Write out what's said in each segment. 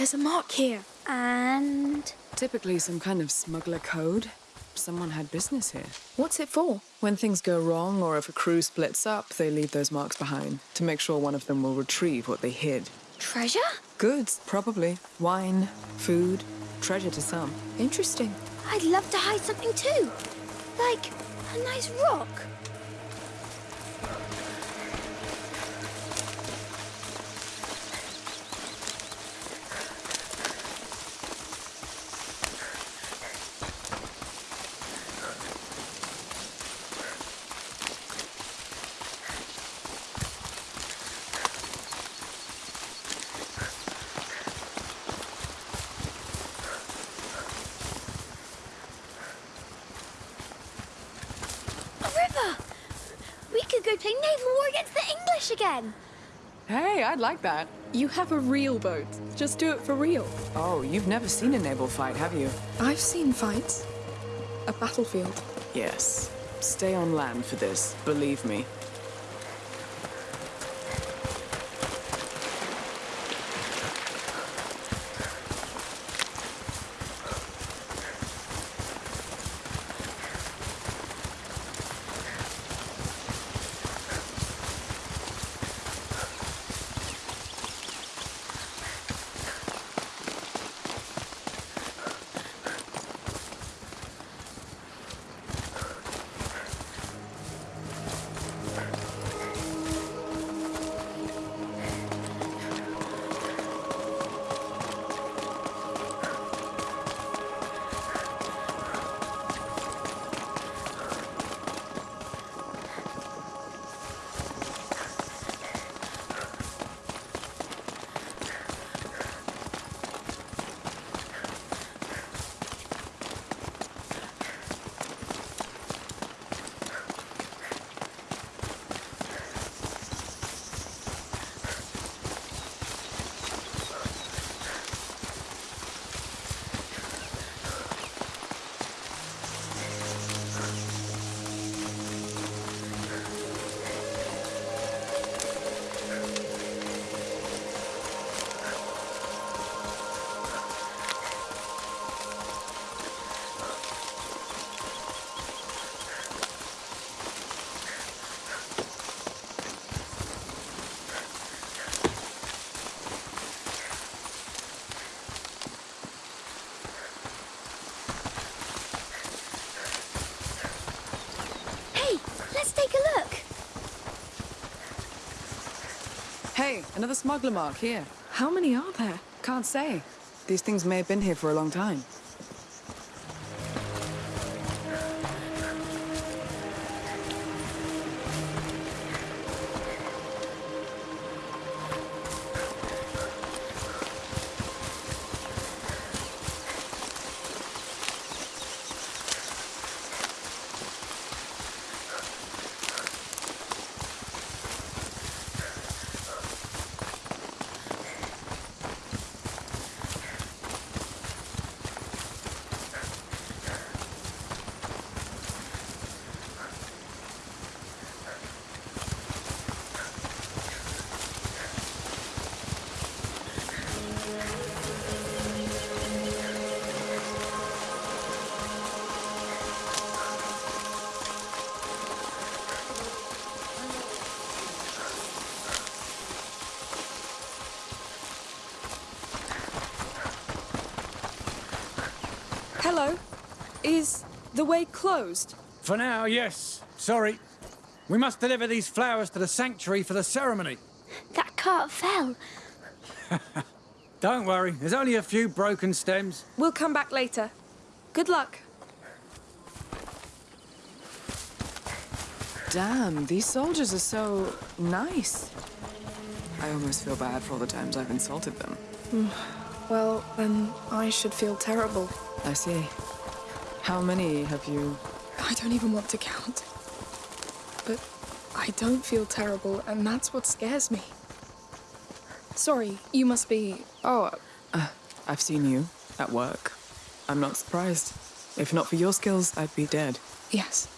There's a mark here. And Typically some kind of smuggler code. Someone had business here. What's it for? When things go wrong or if a crew splits up, they leave those marks behind to make sure one of them will retrieve what they hid. treasure? Goods, probably. Wine, food, treasure to some. Interesting. I'd love to hide something too. Like a nice rock. A river! We could go play naval war against the English again. Hey, I'd like that. You have a real boat. Just do it for real. Oh, you've never seen a naval fight, have you? I've seen fights. A battlefield. Yes. Stay on land for this, believe me. Hey, another smuggler mark here. How many are there? Can't say. These things may have been here for a long time. The way closed? For now, yes. Sorry. We must deliver these flowers to the sanctuary for the ceremony. That cart fell. Don't worry, there's only a few broken stems. We'll come back later. Good luck. Damn, these soldiers are so nice. I almost feel bad for all the times I've insulted them. Mm, well, then I should feel terrible. I see. How many have you? I don't even want to count. But I don't feel terrible, and that's what scares me. Sorry, you must be. Oh, uh, uh, I've seen you at work. I'm not surprised. If not for your skills, I'd be dead. yes.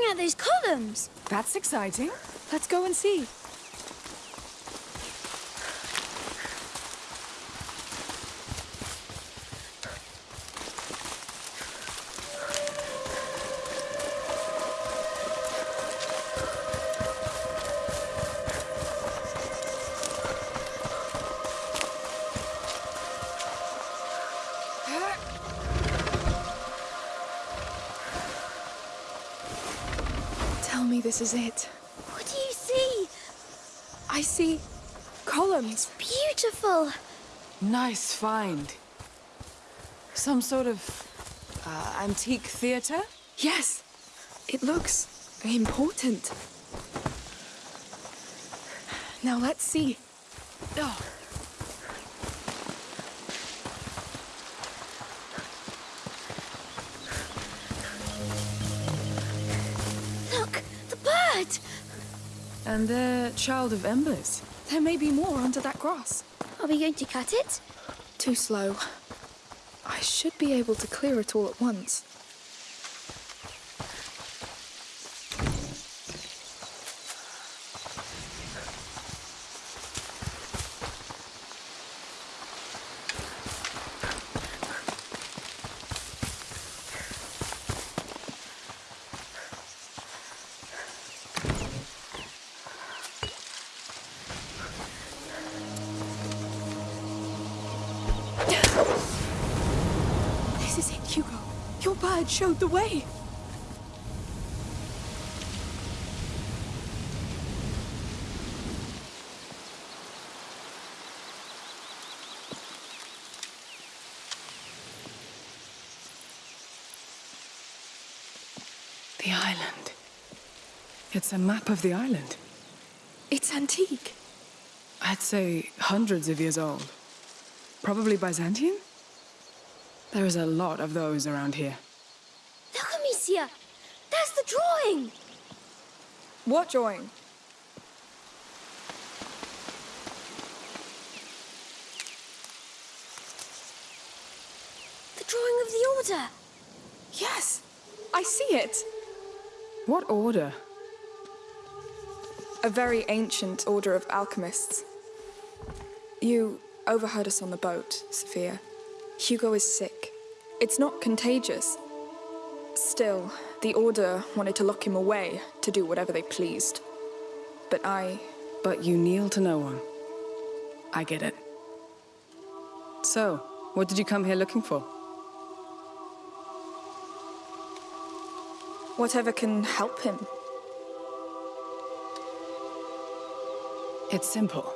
Looking at those columns. That's exciting. Let's go and see. Columns. Beautiful. Nice find. Some sort of uh, antique theater? Yes, it looks important. Now let's see. Oh, Look, the bird. And they're child of embers. There may be more under that grass. Are we going to cut it? Too slow. I should be able to clear it all at once. Showed the way. The island. It's a map of the island. It's antique. I'd say hundreds of years old. Probably Byzantine? There is a lot of those around here. Look, Amicia. There's the drawing. What drawing? The drawing of the order. Yes, I see it. What order? A very ancient order of alchemists. You overheard us on the boat, Sophia. Hugo is sick. It's not contagious. Still, the order wanted to lock him away to do whatever they pleased. But I. But you kneel to no one. I get it. So, what did you come here looking for? whatever can help him. It's simple.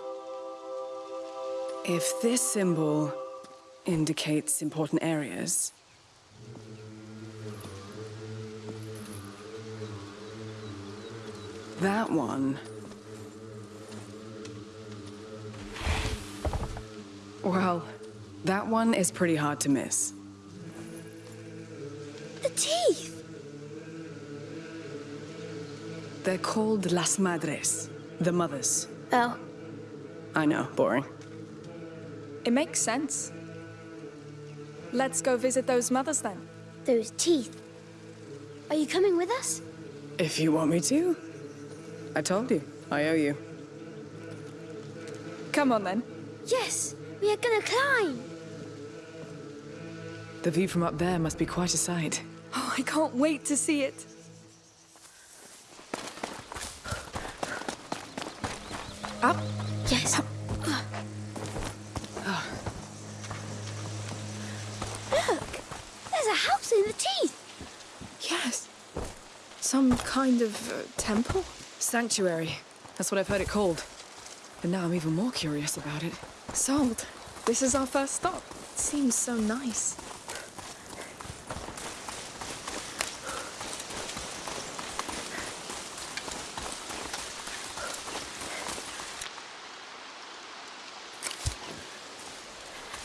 If this symbol indicates important areas, that one. Well, that one is pretty hard to miss. The teeth. They're called Las Madres, the mothers. Oh, I know, boring. It makes sense. Let's go visit those mothers then. those teeth. Are you coming with us? If you want me to. I told you, I owe you. Come on then. Yes, we are gonna climb. The view from up there must be quite a sight. Oh, I can't wait to see it. Up. Yes. Look, there's a house in the teeth. Yes. Some kind of uh, temple? Sanctuary. That's what I've heard it called. But now I'm even more curious about it. Sold. This is our first stop. It seems so nice.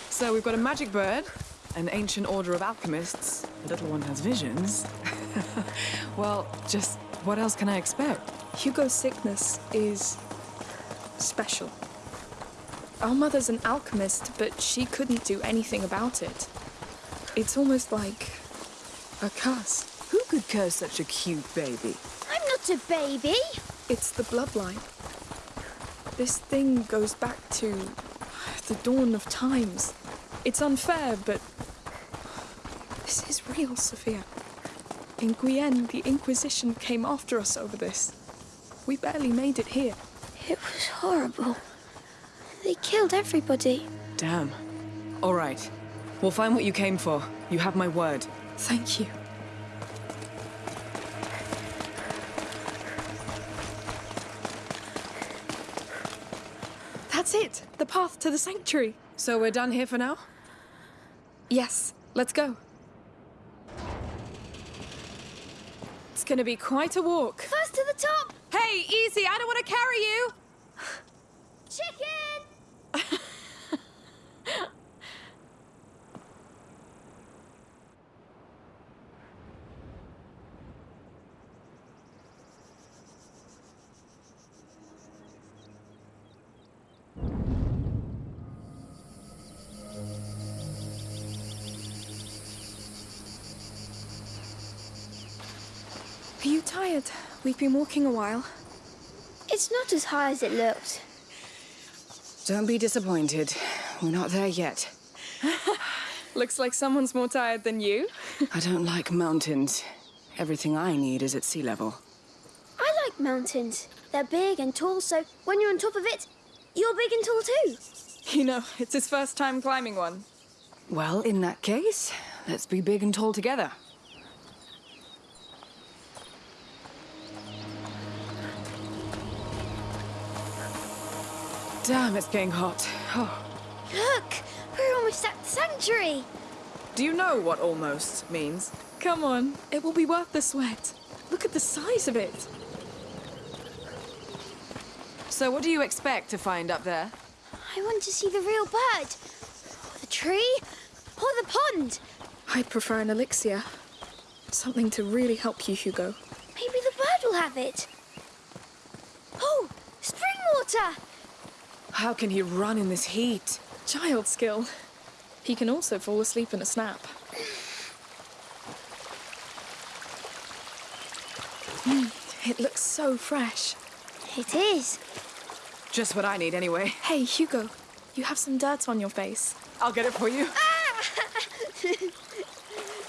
So we've got a magic bird, an ancient order of alchemists. The little one has visions. well, just what else can I expect? Hugo's sickness is special. Our mother's an alchemist, but she couldn't do anything about it. It's almost like a curse. Who could curse such a cute baby? I'm not a baby. It's the bloodline. This thing goes back to the dawn of times. It's unfair, but this is real, Sophia. In Guienne, the Inquisition came after us over this. We barely made it here. It was horrible. They killed everybody. Damn. All right. We'll find what you came for. You have my word. Thank you. That's it. The path to the sanctuary. So we're done here for now? Yes, let's go. It's gonna be quite a walk. First to the top. Hey, easy! I don't want to carry you! Chicken. Are you tired? We've been walking a while. It's not as high as it looked. Don't be disappointed. We're not there yet. Looks like someone's more tired than you. I don't like mountains. Everything I need is at sea level. I like mountains. They're big and tall, so when you're on top of it, you're big and tall too. You know, it's his first time climbing one. Well, in that case, let's be big and tall together. Damn, it's getting hot. Oh. Look, we're almost at the sanctuary. Do you know what almost means? Come on, it will be worth the sweat. Look at the size of it. So what do you expect to find up there? I want to see the real bird. Or the tree. Or the pond. I'd prefer an elixir. Something to really help you, Hugo. Maybe the bird will have it. Oh, spring water. How can he run in this heat? Child skill. He can also fall asleep in a snap. Mm, it looks so fresh. It is. Just what I need anyway. Hey, Hugo, you have some dirt on your face. I'll get it for you.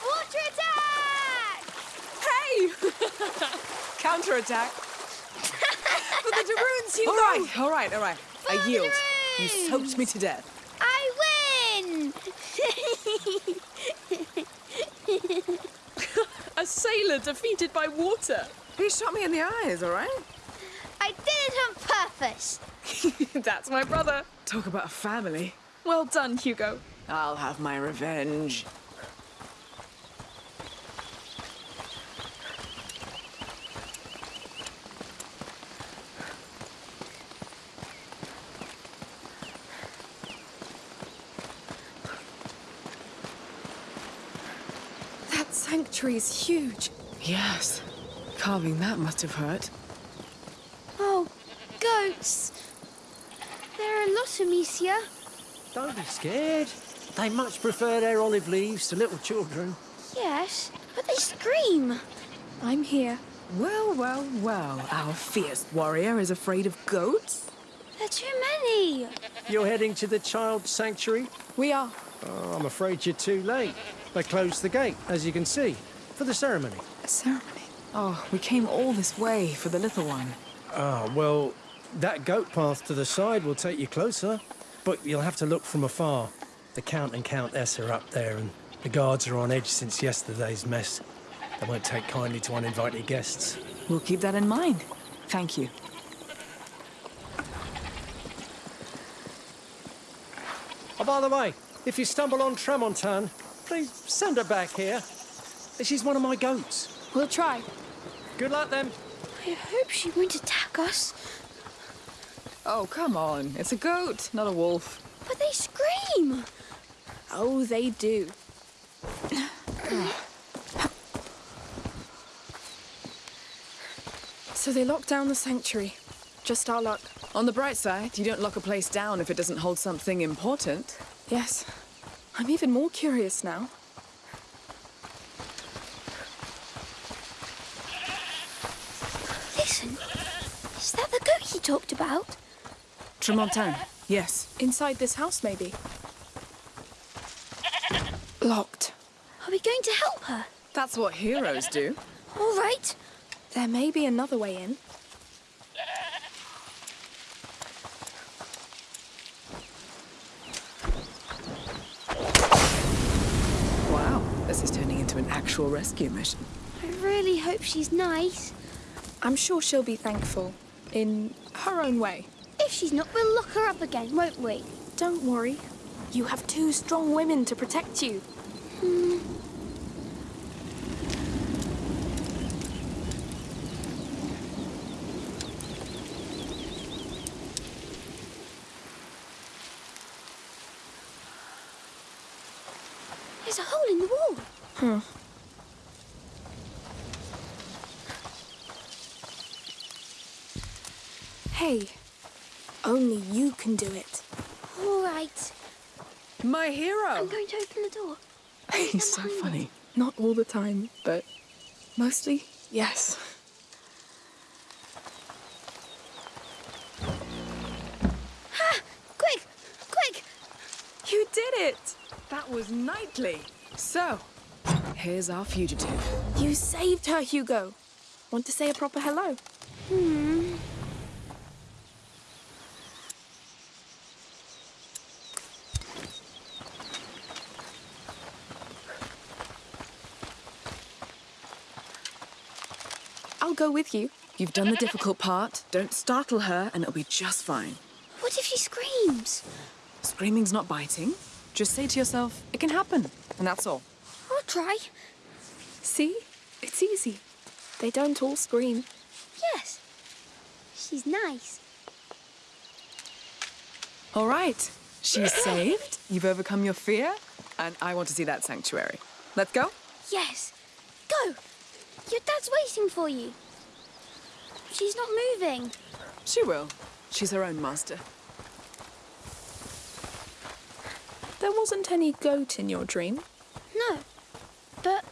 Water attack! Hey! Counterattack. For the de Runes, Hugo! All right, all right, all right. I yield. You soaked me to death. I win! A sailor defeated by water. He shot me in the eyes, all right? I did it on purpose. That's my brother. Talk about a family. Well done, Hugo. I'll have my revenge. That sanctuary's huge. Yes. Carving that must have hurt. Oh, goats. There are a lot of Amicia. Don't be scared. They much prefer their olive leaves to little children. Yes, but they scream. I'm here. Well, well, well. Our fierce warrior is afraid of goats? There are too many. You're heading to the child sanctuary? We are. Oh, I'm afraid you're too late. They closed the gate, as you can see, for the ceremony. A ceremony. Oh, we came all this way for the little one. Ah, well, that goat path to the side will take you closer, but you'll have to look from afar. The Count and Countess are up there, and the guards are on edge since yesterday's mess. They won't take kindly to uninvited guests. We'll keep that in mind. Thank you. Oh, by the way, if you stumble on Tramontane, please send her back here. She's one of my goats. We'll try. Good luck then. I hope she won't attack us. Oh, come on. It's a goat, not a wolf. But they scream. Oh, they do. so they locked down the sanctuary. Just our luck. On the bright side, you don't lock a place down if it doesn't hold something important. Yes. I'm even more curious now. Listen, is that the goat he talked about? Tramontane, yes. Inside this house, maybe. Locked. Are we going to help her? That's what heroes do. All right. There may be another way in. Wow, this is turning into an actual rescue mission. I really hope she's nice. I'm sure she'll be thankful. In her own way. If she's not, we'll lock her up again, won't we? Don't worry. You have two strong women to protect you. There's a hole in the wall. Hey, only you can do it. All right. My hero! I'm going to open the door. He's so funny. Not all the time, but mostly, yes. Ha! Quick, quick! You did it! That was knightly. So, here's our fugitive. You saved her, Hugo. Want to say a proper hello? I'll go with you. You've done the difficult part. Don't startle her, and it'll be just fine. What if she screams? Screaming's not biting. Just say to yourself, it can happen, and that's all. I'll try. See? It's easy. They don't all scream. Yes. She's nice. All right. She's saved. You've overcome your fear, and I want to see that sanctuary. Let's go. Yes. Go. Your dad's waiting for you. She's not moving. She will. She's her own master. There wasn't any goat in your dream. No. But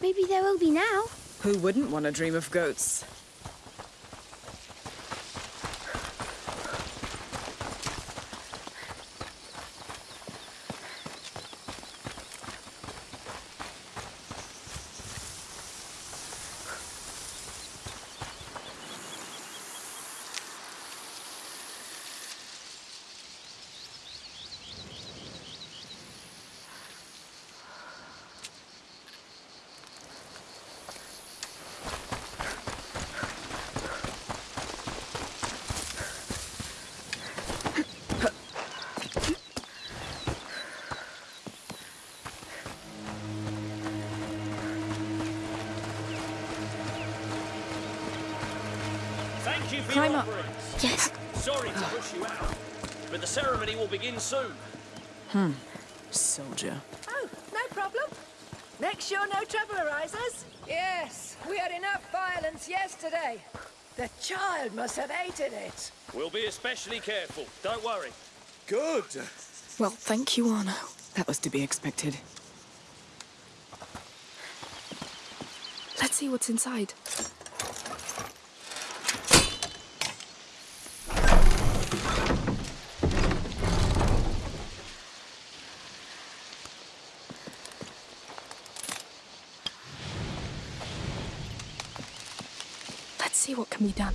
maybe there will be now. Who wouldn't want to dream of goats? Climb up. Yes. Sorry to push you out, but the ceremony will begin soon. Hmm. Soldier. Oh, no problem. Make sure no trouble arises. Yes, we had enough violence yesterday. The child must have hated it. We'll be especially careful. Don't worry. Good. Well, thank you, Arno. That was to be expected. Let's see what's inside. See what can be done.